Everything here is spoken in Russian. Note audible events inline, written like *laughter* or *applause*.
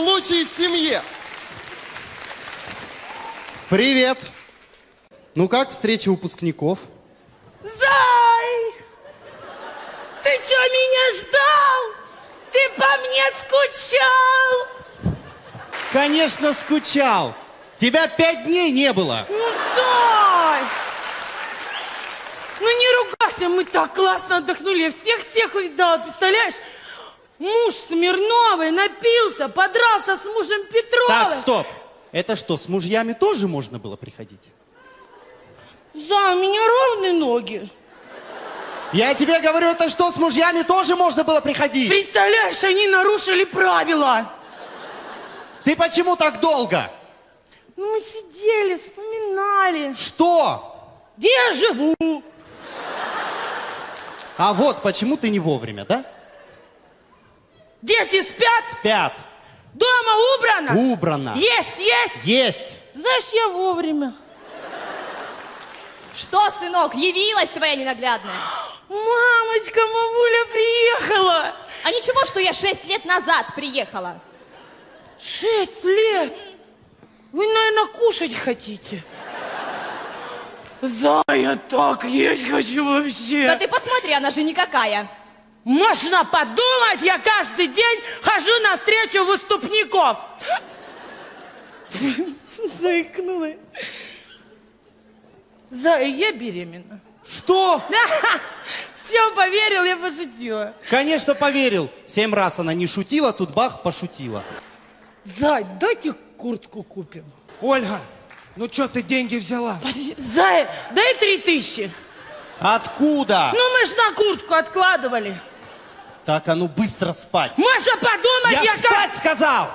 случай в семье. Привет. Ну как встреча выпускников? Зай! Ты что, меня ждал? Ты по мне скучал? Конечно, скучал. Тебя пять дней не было. Ну, Зай! Ну не ругайся, мы так классно отдохнули. Я всех-всех увидала, представляешь? Муж Смирновой напился, подрался с мужем Петровой. Так, стоп. Это что, с мужьями тоже можно было приходить? Зай, у меня ровные ноги. Я тебе говорю, это что, с мужьями тоже можно было приходить? Представляешь, они нарушили правила. Ты почему так долго? Ну, мы сидели, вспоминали, Что? где я живу. А вот почему ты не вовремя, да? Дети спят, Пят. дома убрано. Убрано. Есть, есть. Есть. Знаешь, я вовремя. Что, сынок, явилась твоя ненаглядная? Мамочка, мамуля приехала. А ничего, что я шесть лет назад приехала? Шесть лет. Вы, наверное, кушать хотите. За, я так есть хочу вообще. Да ты посмотри, она же никакая. Можно подумать, я каждый день хожу на встречу выступников. Заикнула. Зая, я беременна. Что? *laughs* Все, поверил, я пошутила. Конечно, поверил. Семь раз она не шутила, тут бах, пошутила. Зай, дайте куртку купим. Ольга, ну что ты деньги взяла? Подожди, Зай, дай три тысячи. Откуда? Ну, мы ж на куртку откладывали. Так, а ну быстро спать. Маша, подумать, Я я, спать сказал!